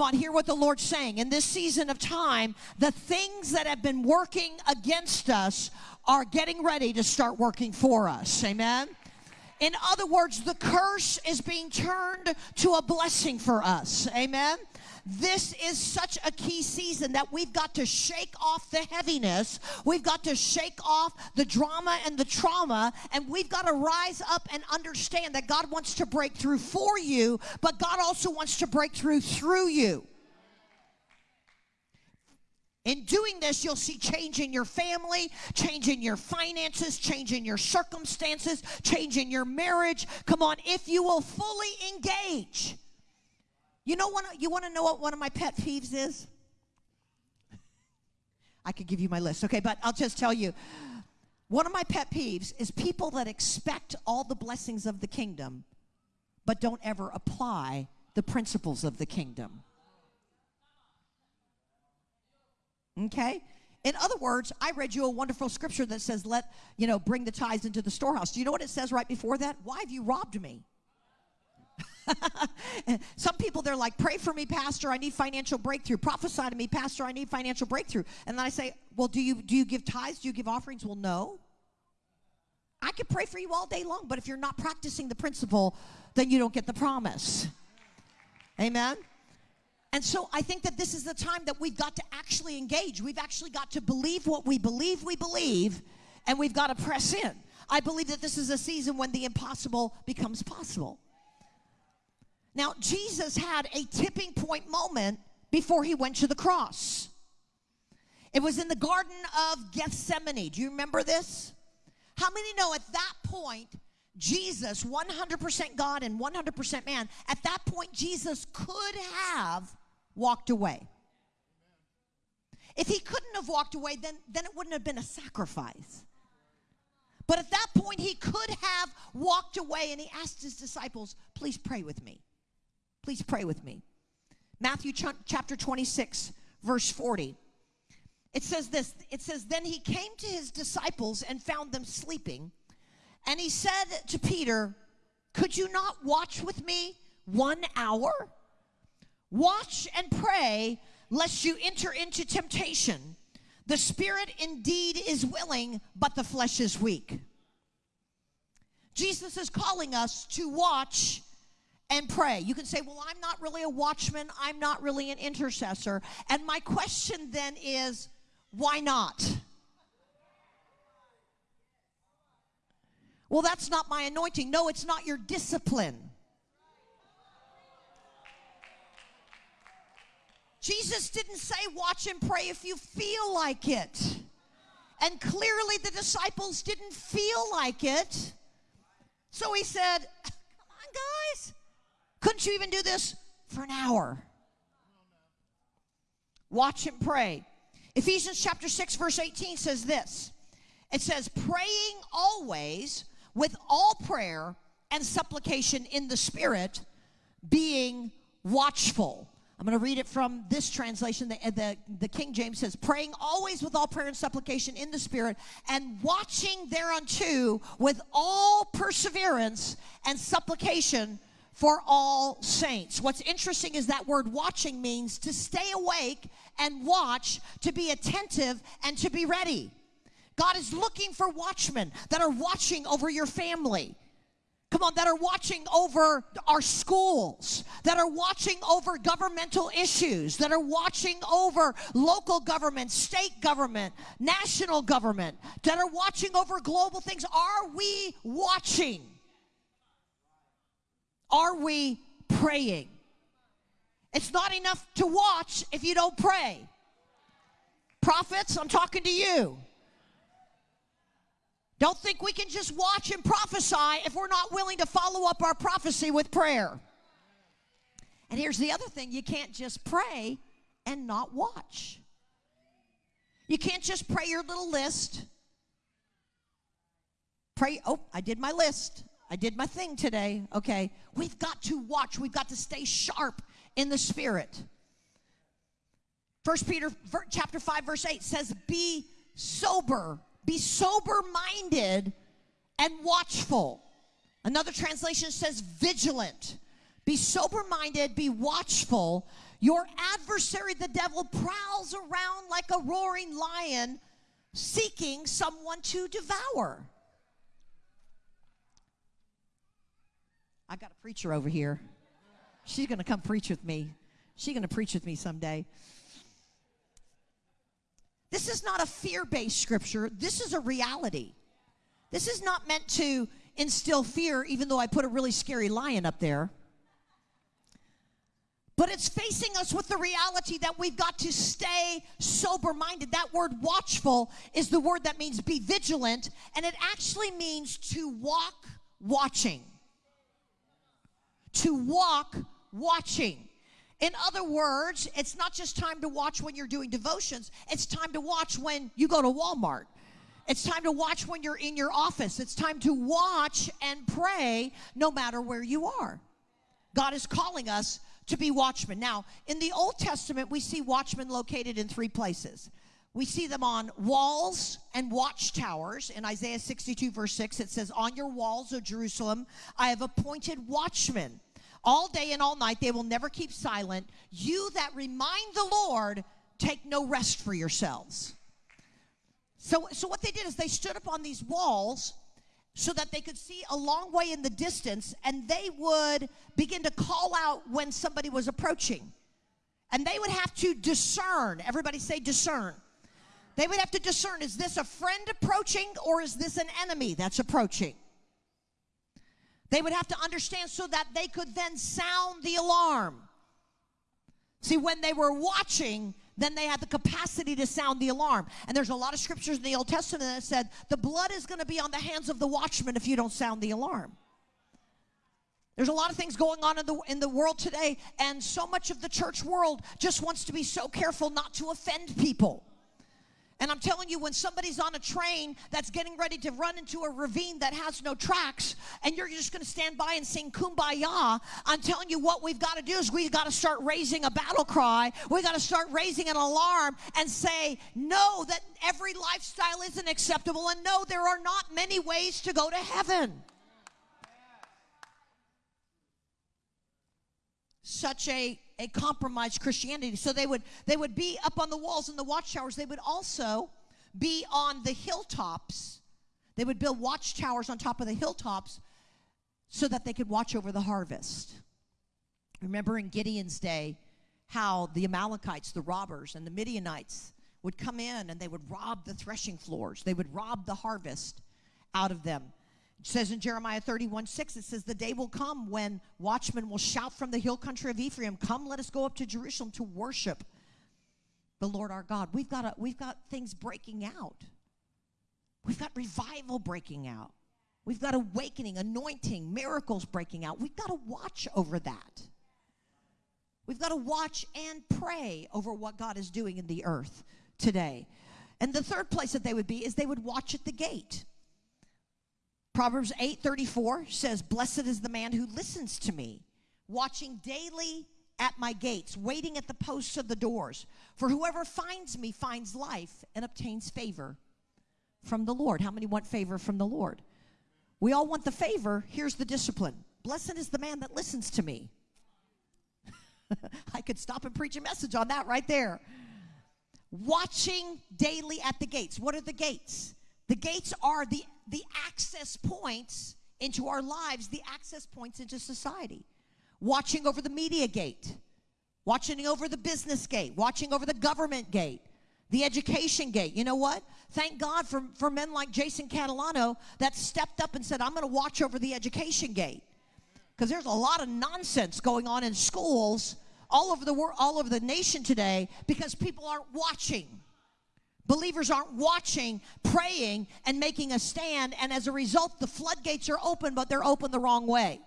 Come on, hear what the Lord's saying. In this season of time, the things that have been working against us are getting ready to start working for us. Amen. In other words, the curse is being turned to a blessing for us. Amen. This is such a key season that we've got to shake off the heaviness. We've got to shake off the drama and the trauma. And we've got to rise up and understand that God wants to break through for you, but God also wants to break through through you. In doing this, you'll see change in your family, change in your finances, change in your circumstances, change in your marriage. Come on, if you will fully engage. You know what you want to know what one of my pet peeves is? I could give you my list, okay, but I'll just tell you. One of my pet peeves is people that expect all the blessings of the kingdom but don't ever apply the principles of the kingdom. Okay? In other words, I read you a wonderful scripture that says, let, you know, bring the tithes into the storehouse. Do you know what it says right before that? Why have you robbed me? Some people, they're like, pray for me, Pastor, I need financial breakthrough. Prophesy to me, Pastor, I need financial breakthrough. And then I say, well, do you, do you give tithes? Do you give offerings? Well, no. I could pray for you all day long, but if you're not practicing the principle, then you don't get the promise. Amen? And so I think that this is the time that we've got to actually engage. We've actually got to believe what we believe we believe, and we've got to press in. I believe that this is a season when the impossible becomes possible. Now, Jesus had a tipping point moment before he went to the cross. It was in the Garden of Gethsemane. Do you remember this? How many know at that point, Jesus, 100% God and 100% man, at that point, Jesus could have walked away. If he couldn't have walked away, then, then it wouldn't have been a sacrifice. But at that point, he could have walked away and he asked his disciples, Please pray with me. Please pray with me. Matthew ch- chapter 26, verse 40. It says this it says, Then he came to his disciples and found them sleeping. And he said to Peter, Could you not watch with me one hour? Watch and pray lest you enter into temptation. The spirit indeed is willing, but the flesh is weak. Jesus is calling us to watch and pray. You can say, Well, I'm not really a watchman, I'm not really an intercessor. And my question then is, why not? Well, that's not my anointing. No, it's not your discipline. Jesus didn't say, watch and pray if you feel like it. And clearly the disciples didn't feel like it. So he said. Couldn't you even do this for an hour? Watch and pray. Ephesians chapter 6, verse 18 says this it says, praying always with all prayer and supplication in the Spirit, being watchful. I'm going to read it from this translation. The, the, the, King James says, praying always with all prayer and supplication in the Spirit, and watching thereunto with all perseverance and supplication for all saints. What's interesting is that word watching means to stay awake and watch, to be attentive and to be ready. God is looking for watchmen that are watching over your family. Come on, that are watching over our schools, that are watching over governmental issues, that are watching over local government, state government, national government, that are watching over global things. Are we watching? Are we praying? It's not enough to watch if you don't pray. Prophets, I'm talking to you. Don't think we can just watch and prophesy if we're not willing to follow up our prophecy with prayer. And here's the other thing you can't just pray and not watch. You can't just pray your little list. Pray, oh, I did my list. I did my thing today. Okay. We've got to watch. We've got to stay sharp in the spirit. First Peter chapter 5 verse 8 says be sober be sober minded and watchful. Another translation says vigilant. Be sober minded, be watchful. Your adversary, the devil, prowls around like a roaring lion seeking someone to devour. I got a preacher over here. She's going to come preach with me. She's going to preach with me someday. This is not a fear based scripture. This is a reality. This is not meant to instill fear, even though I put a really scary lion up there. But it's facing us with the reality that we've got to stay sober minded. That word watchful is the word that means be vigilant, and it actually means to walk watching. To walk watching. In other words, it's not just time to watch when you're doing devotions, it's time to watch when you go to Walmart. It's time to watch when you're in your office. It's time to watch and pray no matter where you are. God is calling us to be watchmen. Now, in the Old Testament, we see watchmen located in three places. We see them on walls and watchtowers. In Isaiah 62, verse 6, it says, On your walls, O Jerusalem, I have appointed watchmen all day and all night. They will never keep silent. You that remind the Lord, take no rest for yourselves. So, so what they did is they stood up on these walls so that they could see a long way in the distance and they would begin to call out when somebody was approaching. And they would have to discern. Everybody say discern. They would have to discern is this a friend approaching or is this an enemy that's approaching? They would have to understand so that they could then sound the alarm. See, when they were watching, then they had the capacity to sound the alarm. And there's a lot of scriptures in the Old Testament that said the blood is going to be on the hands of the watchman if you don't sound the alarm. There's a lot of things going on in the in the world today, and so much of the church world just wants to be so careful not to offend people. And I'm telling you, when somebody's on a train that's getting ready to run into a ravine that has no tracks, and you're just going to stand by and sing kumbaya, I'm telling you, what we've got to do is we've got to start raising a battle cry. We've got to start raising an alarm and say, no, that every lifestyle isn't acceptable, and no, there are not many ways to go to heaven. Such a a compromised Christianity. So they would they would be up on the walls in the watchtowers. They would also be on the hilltops. They would build watchtowers on top of the hilltops so that they could watch over the harvest. Remember in Gideon's day how the Amalekites, the robbers, and the Midianites would come in and they would rob the threshing floors. They would rob the harvest out of them. It says in Jeremiah 31 6, it says, The day will come when watchmen will shout from the hill country of Ephraim, Come, let us go up to Jerusalem to worship the Lord our God. We've got, a, we've got things breaking out. We've got revival breaking out. We've got awakening, anointing, miracles breaking out. We've got to watch over that. We've got to watch and pray over what God is doing in the earth today. And the third place that they would be is they would watch at the gate. Proverbs 8:34 says, "Blessed is the man who listens to me, watching daily at my gates, waiting at the posts of the doors. For whoever finds me finds life and obtains favor from the Lord." How many want favor from the Lord? We all want the favor. Here's the discipline. Blessed is the man that listens to me. I could stop and preach a message on that right there. Watching daily at the gates. What are the gates? The gates are the, the access points into our lives, the access points into society. Watching over the media gate, watching over the business gate, watching over the government gate, the education gate. You know what? Thank God for, for men like Jason Catalano that stepped up and said, I'm going to watch over the education gate. Because there's a lot of nonsense going on in schools all over the world, all over the nation today because people aren't watching. Believers aren't watching, praying, and making a stand, and as a result, the floodgates are open, but they're open the wrong way.